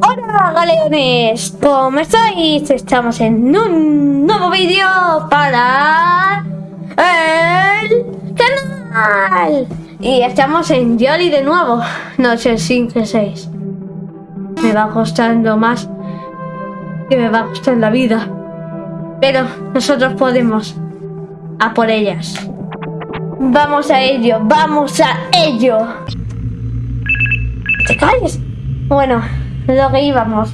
Hola galeones, ¿cómo estáis? Estamos en un nuevo vídeo para el canal. Y estamos en Jolly de nuevo, noche 5 6 Me va costando más que me va a costar la vida. Pero nosotros podemos a por ellas Vamos a ello, vamos a ello ¿Te calles? Bueno, lo que íbamos.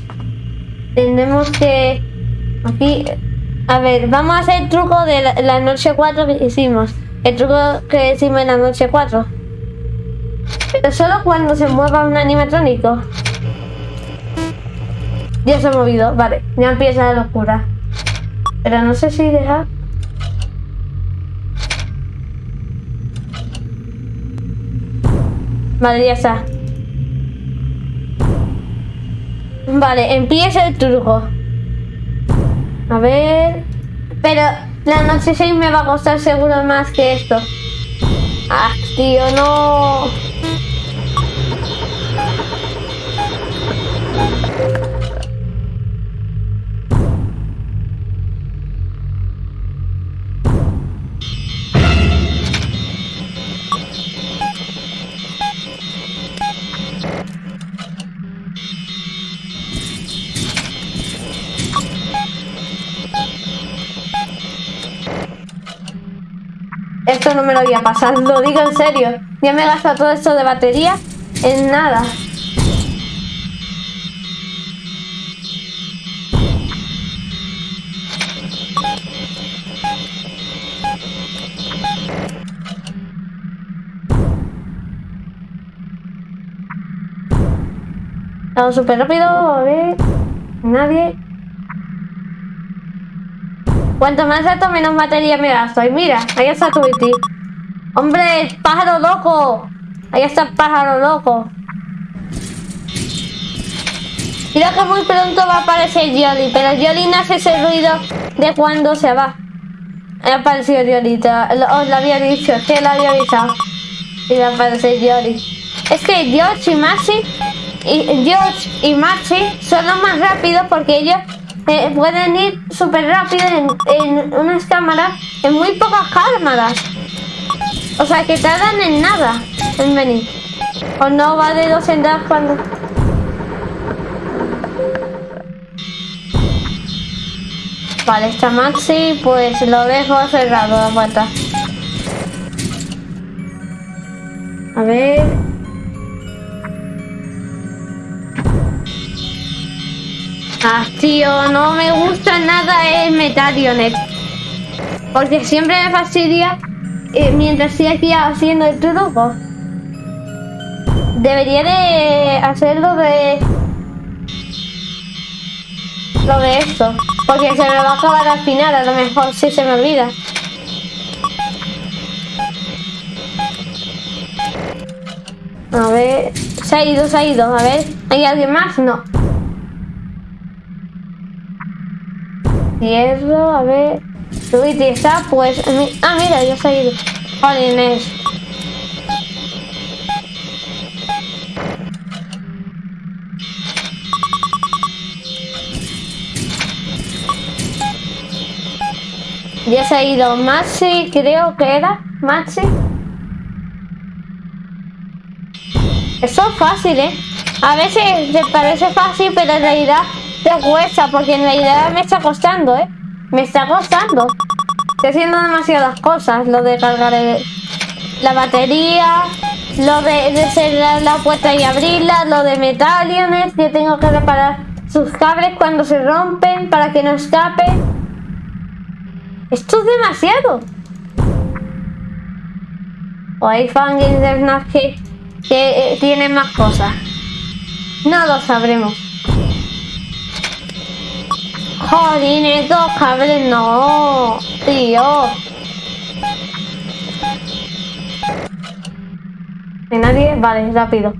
Tenemos que... Aquí... A ver, vamos a hacer el truco de la, noche 4 que hicimos. El truco que hicimos en la noche 4. Pero solo cuando se mueva un animatrónico. Ya se ha movido, vale. Ya empieza la locura. Pero no sé si deja... Vale, ya está. Vale, empieza el truco. A ver... Pero la noche 6 me va a costar seguro más que esto. Ah, tío, no... Pasar, lo digo en serio. Ya me he gastado todo esto de batería en nada. Vamos súper rápido, a ver. Nadie. Cuanto más alto, menos batería me gasto. Y mira, ahí está Tweety. ¡Hombre, pájaro loco! Ahí está pájaro loco. Creo que muy pronto va a aparecer Jolly, pero Jolly no hace ese ruido de cuando se va. Ha aparecido Jolly, os lo había dicho, que lo había avisado. Y va a aparecer Jolly. Es que George y Maxi, y George y Maxi son los más rápidos porque ellos eh, pueden ir súper rápido en, unas cámaras, en muy pocas cámaras. O sea, que tardan en nada en venir. O no va de dos en dos cuando... Vale, está Maxi, pues lo dejo cerrado la puerta. A ver... Ah, tío, no me gusta nada el Metalionet. Porque siempre me fastidia eh, mientras estoy aquí haciendo el truco. Debería de hacerlo de... Lo de esto. Porque se me va a acabar al final, a lo mejor si se me olvida. A ver... Se ha ido, se ha ido. A ver, ¿hay alguien más? No. Hierro, a ver. Luigi está, pues. Ah, mira, ido. Vale, Inés. Ya se ha ido Maxi, creo que era. Maxi. Eso es fácil, ¿eh? A veces te parece fácil, pero en realidad te cuesta, porque en realidad me está costando, ¿eh? Me está costando. Estoy haciendo demasiadas cosas. Lo de cargar la batería, lo de, cerrar la puerta y abrirla, lo de metaliones, que tengo que reparar sus cables cuando se rompen para que no escape. Esto es demasiado. O hay fangirls que, que eh, tienen más cosas. No lo sabremos. Jolín, estos cables no, tío. ¿Hay nadie? Vale, rápido.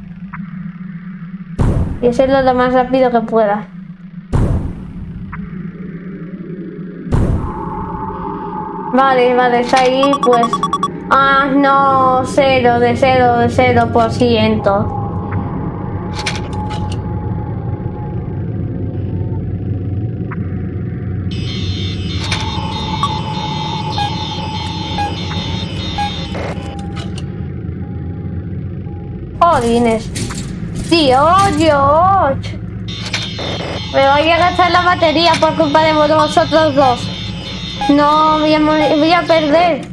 Y hacerlo lo más rápido que pueda. Vale, vale, está ahí, pues Ah, no, cero, de cero, de cero por ciento. Jolines. Dios. Me voy a gastar la batería por culpa de vosotros dos. No, voy a, voy a perder.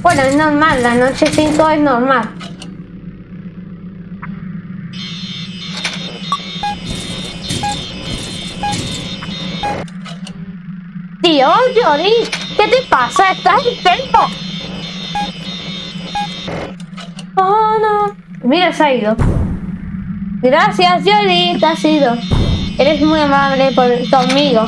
Bueno, es normal, la noche 5 es normal. Dios, Yori, ¿qué te pasa? ¿Estás enfermo? Oh, no. Mira, se ha ido. Gracias, Yori, te has ido. Eres muy amable conmigo.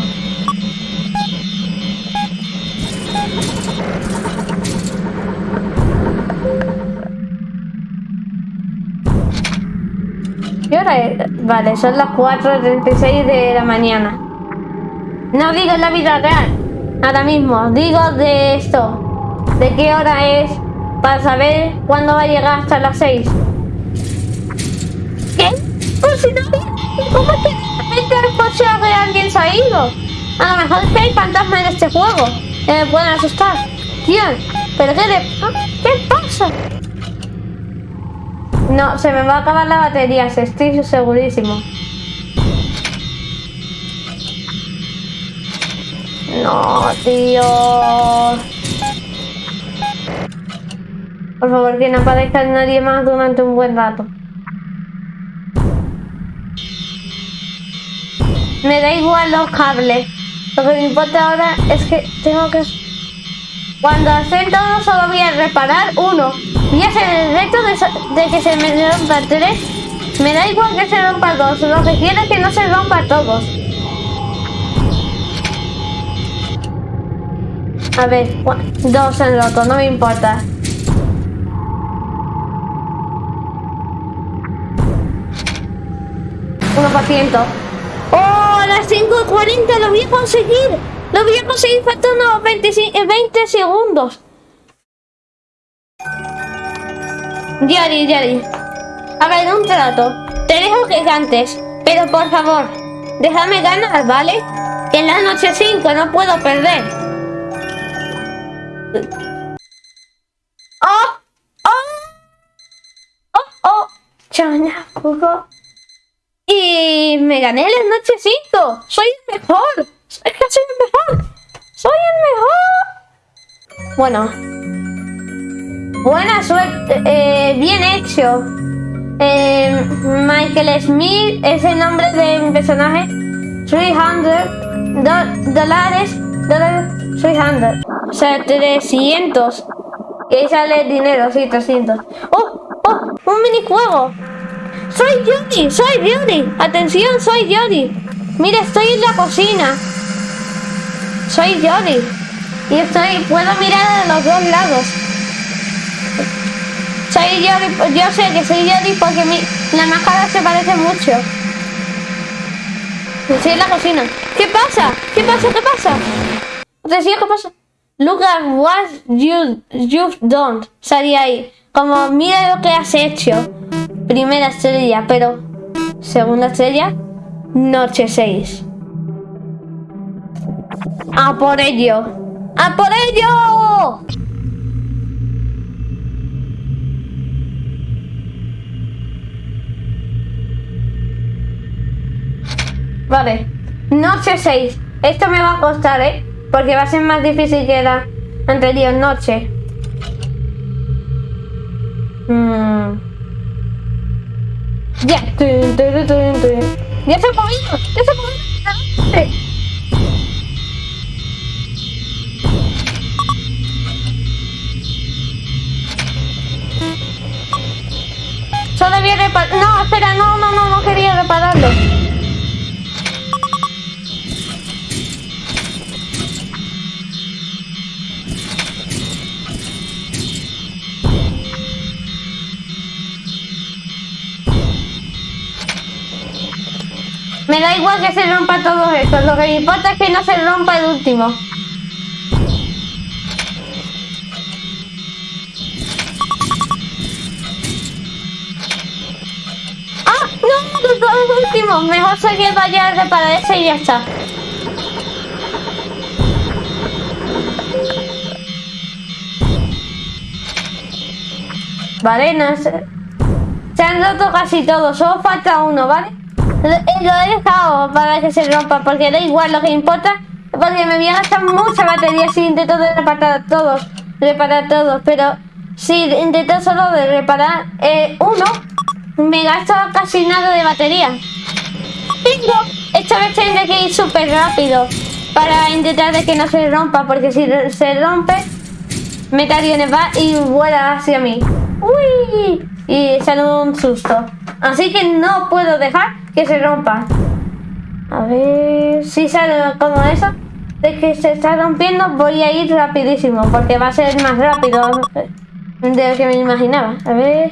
¿Qué hora es? Vale, son las 4.36 de la mañana. No digo en la vida real, ahora mismo. Digo de esto. ¿De qué hora es? Para saber cuándo va a llegar hasta las 6. ¿Cómo es que el coche de alguien se ha ido? A lo mejor es que hay fantasmas en este juego. Que me pueden asustar. Tío, ¿pero qué, de... ¿qué pasa? No, se me va a acabar la batería, estoy segurísimo. No, tío. Por favor, que no aparezca nadie más durante un buen rato. Me da igual los cables. Lo que me importa ahora es que tengo que... Cuando hacen todo solo voy a reparar uno. Voy a hacer el reto de, que se me rompa tres. Me da igual que se rompa dos. Lo que quiero es que no se rompa todos. A ver, dos en roto, no me importa. ciento. ¡Oh! A las 5.40 lo voy a conseguir. Lo voy a conseguir faltando 20, 20 segundos. Yari, Yari. A ver, un trato. Te dejo gigantes. Pero por favor, déjame ganar, ¿vale? Que en la noche 5 no puedo perder. ¡Oh! ¡Oh! ¡Oh! ¡Oh! Y me gané la noche 5. Soy el mejor. Es que soy el mejor. Soy el mejor. Bueno. Buena suerte. Eh, bien hecho. Eh, Michael Smith es el nombre de mi personaje. 300 dólares. Dólares. 300. O sea, 300. Y ahí sale el dinero, sí, 300. ¡Oh! ¡Oh! ¡Un minijuego! ¡Soy Jody! ¡Soy Jody! ¡Atención! ¡Soy Jody! Mira, estoy en la cocina. Soy Jody. Y estoy... Puedo mirar a los dos lados. Soy Jody... Yo sé que soy Jody porque mi, la máscara se parece mucho. Estoy en la cocina. ¿Qué pasa? ¿Qué pasa? ¿Qué pasa? Decía, ¿qué pasa? Look at what you, you've done. Salía ahí. Como, mira lo que has hecho. Primera estrella, pero segunda estrella, noche 6. ¡A por ello! ¡A por ello! Vale, noche 6. Esto me va a costar, ¿eh? Porque va a ser más difícil que la anterior noche. Mmm... Ya. Ya se ha movido. Ya se ha movido. Solo a reparar. No, espera, no, no, no, no quería repararlo. Me da igual que se rompa todo eso. Lo que me importa es que no se rompa el último. ¡Ah! ¡No! El! Mejor se que vaya a reparar ese y ya está. Vale, no sé. se han roto casi todos, solo falta uno, ¿vale? Lo, he dejado para que se rompa, porque da igual, lo que importa porque me voy a gastar mucha batería si intento de reparar todos, reparar todos, pero si intento solo de reparar eh, uno, me gasto casi nada de batería. Esta vez tendré que ir súper rápido para intentar de que no se rompa, porque si se rompe, Metal va y vuela hacia mí. ¡Uy! Y sale un susto. Así que no puedo dejar que se rompa. A ver si sale como eso. De que se está rompiendo voy a ir rapidísimo porque va a ser más rápido de lo que me imaginaba. A ver.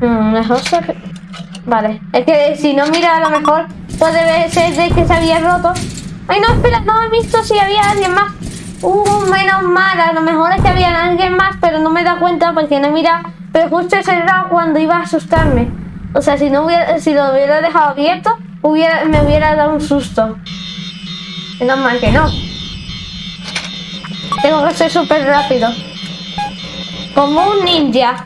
Mm, mejor se... Vale. Es que si no mira a lo mejor puede ser de que se había roto. Ay no, espera, no he visto si había alguien más. Uh, menos mal, a lo mejor es que había alguien más, pero no me da cuenta porque no mira pero justo ese era cuando iba a asustarme. O sea, si no hubiera, si lo hubiera dejado abierto, hubiera, me hubiera dado un susto. Menos mal que no. Tengo que ser súper rápido. Como un ninja.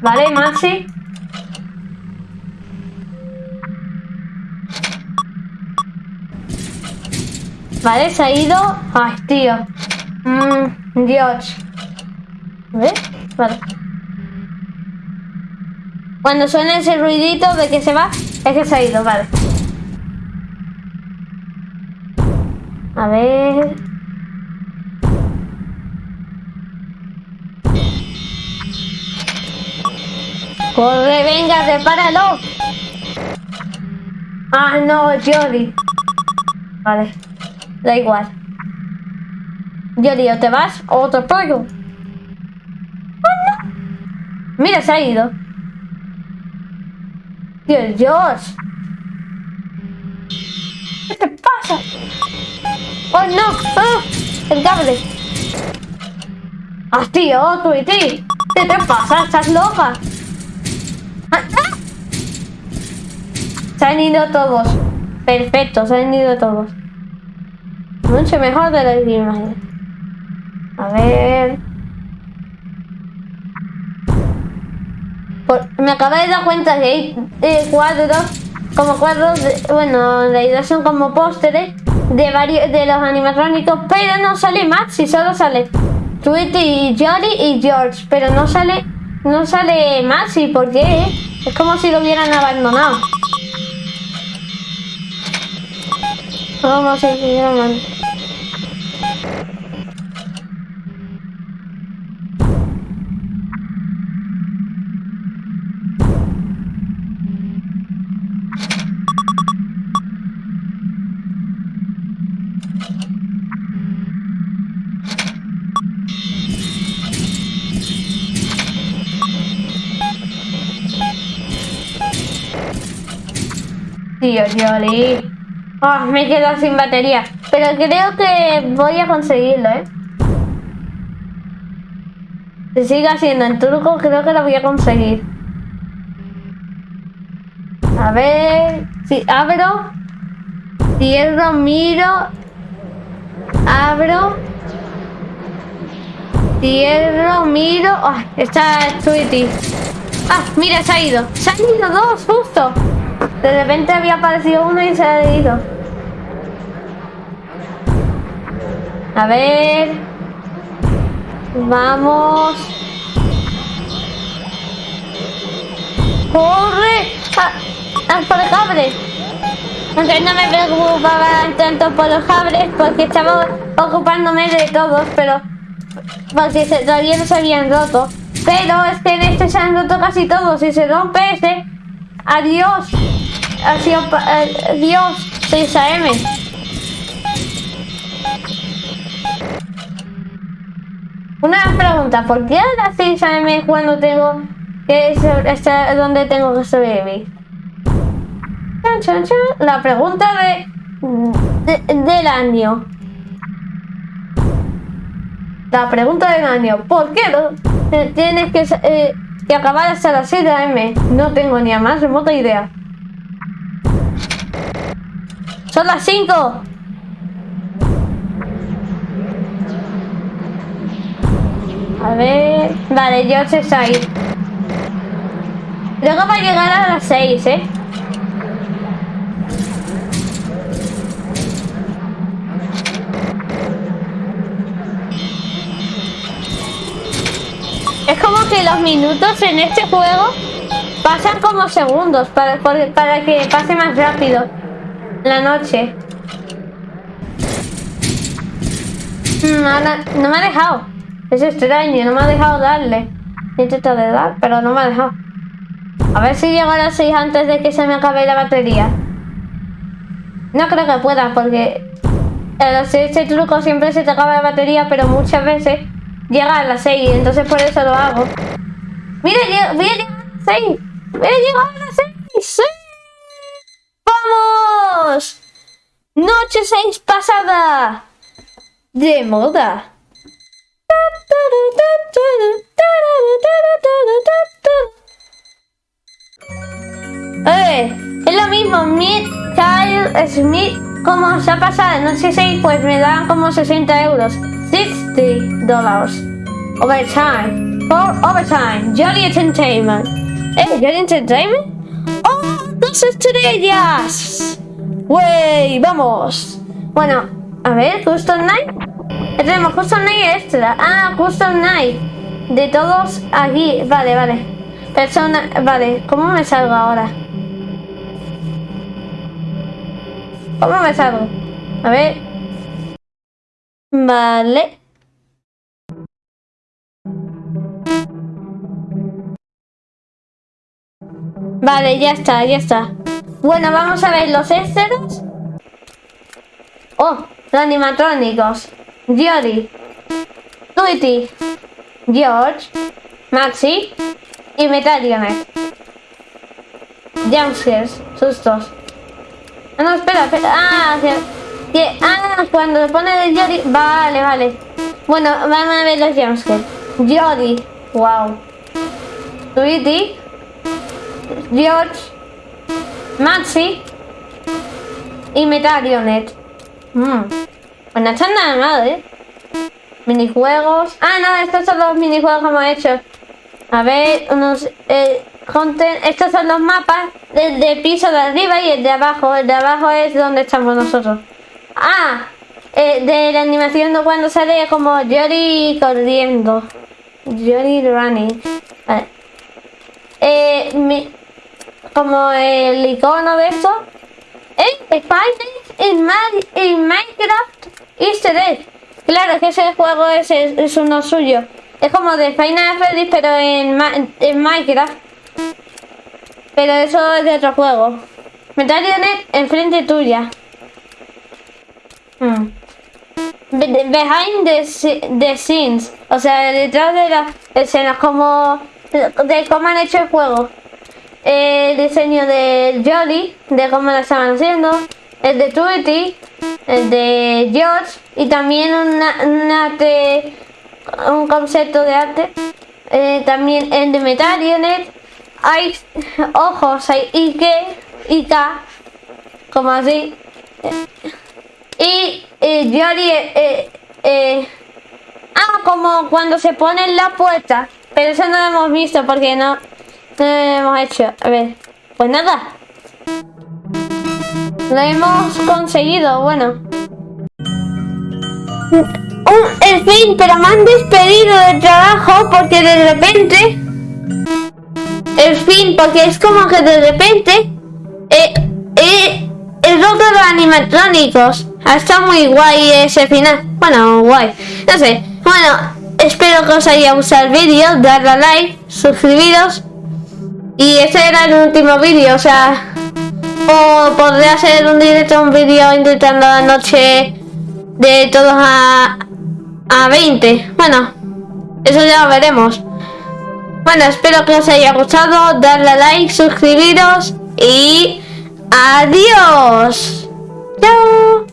Vale, Maxi. Vale, se ha ido. Ay, tío. Mmm, Dios. ¿Ves? Vale. Cuando suena ese ruidito de que se va, es que se ha ido, vale. A ver... ¡Corre, venga, repáralo! Ah, no, Jolly. Vale, da igual. Jolly, o te vas o te pollo. Mira, se ha ido. Dios, Dios. ¿Qué te pasa? ¡Oh, no! ¡Oh! ¡El cable! ¡Ah, tío! ¡Tú y ti! ¿Qué te pasa? ¿Estás loca? ¡Ah! Se han ido todos. Perfecto, se han ido todos. Mucho mejor de lo que imaginé. A ver... me acabo de dar cuenta que hay eh, cuadros, como cuadros, bueno, la idea son como pósteres de varios de los animatrónicos, pero no sale Maxi, solo sale Tweety y Jolly y George, pero no sale, no sale Maxi, ¿por qué? Es como si lo hubieran abandonado. Vamos a seguir Tío, Jolly. Oh, me quedo sin batería. Pero creo que voy a conseguirlo, ¿eh? Si sigue haciendo el truco, creo que lo voy a conseguir. A ver... Si abro... Cierro, miro... Abro... Cierro, miro... Oh, está Tweety. Ah, mira, se ha ido. Se han ido dos, justo. De repente había aparecido uno y se ha ido. A ver. Vamos. ¡Corre! ¡Ah! ¡Ah por el cable! Aunque no me preocupaba tanto por los cables porque estaba ocupándome de todos, pero porque todavía no se habían roto. Pero es que en este se han roto casi todos. Si se rompe este, adiós. Adiós, adiós, 6 AM. Una pregunta, ¿por qué a las 6 AM cuando tengo que estar donde tengo que sobrevivir? La pregunta de, del año. La pregunta del año, ¿por qué no? eh, tienes que, eh, que acabar hasta las 6 M. No tengo ni a más remota idea. Son las 5. A ver... Vale, George está ahí. Luego va a llegar a las 6, ¿eh? Es como que los minutos en este juego pasan como segundos para, para que pase más rápido la noche. Mm, no me ha dejado. Es extraño, no me ha dejado darle. He intentado de dar, pero no me ha dejado. A ver si llego a las 6 antes de que se me acabe la batería. No creo que pueda, porque este truco siempre se te acaba la batería, pero muchas veces llega a las 6, entonces por eso lo hago. Mira, voy a llegar a las 6. Voy a llegar a las 6. Noche 6 pasada. De moda. Eh, es lo mismo, mi Kyle Smith, como se ha pasado, no sé si pues me dan como 60 euros. 60 dólares. Overtime. For overtime. Jolly Entertainment. Eh, Jolly Entertainment. ¡Oh! ¡Dos estrellas! ¡Wey! ¡Vamos! Bueno, a ver, Custom Night. Tenemos Custom Night extra. Ah, Custom Night. De todos aquí. Vale, vale. Persona. Vale, ¿cómo me salgo ahora? ¿Cómo me salgo? A ver. Vale. Vale, ya está, ya está. Bueno, vamos a ver los extras. Oh, los animatrónicos. Jody, Tweety, George, Maxi y Metalionet. Jumpscares, sustos. Ah, no, espera, espera. Ah, que, ah, cuando le pone de Jody. Vale, vale. Bueno, vamos a ver los jumpscares. Jody, wow. Tweety, George, Maxi y Metalionet. Mmm. Pues no están nada mal, ¿eh? Minijuegos. Ah, no, estos son los minijuegos que hemos hecho. A ver, unos... Eh, estos son los mapas del de piso de arriba y el de abajo. El de abajo es donde estamos nosotros. Ah, eh, de la animación de cuando sale como Jory corriendo. Jory running. Vale. Eh, como el icono de eso. Eh, en, en Minecraft Easter egg. Claro, que ese juego es, es, uno suyo. Es como de Final Freddy, pero en, en Minecraft. Pero eso es de otro juego. Metalionet enfrente tuya. Hmm. Behind the, the, scenes. O sea, detrás de las escenas, como de cómo han hecho el juego. El diseño del Jolly, de cómo lo estaban haciendo el de Tweety, el de George y también una, un concepto de arte. Eh, también el de Metalionet. Hay ojos, hay Ike, Ika, como así. Y eh, eh, eh, ah, como cuando se pone en la puerta. Pero eso no lo hemos visto porque no, no hemos hecho. A ver, pues nada. Lo hemos conseguido, bueno. en fin, pero me han despedido del trabajo porque de repente... En fin, porque es como que de repente... Eh, eh, el roto de los animatrónicos. Está muy guay ese final. Bueno, guay. No sé. Bueno, espero que os haya gustado el vídeo. Darle a like, suscribiros. Y este era el último vídeo, o sea... O podría hacer un directo, un vídeo intentando la noche de todos a, a 20. Bueno, eso ya lo veremos. Bueno, espero que os haya gustado. Darle a like, suscribiros y adiós. Chao.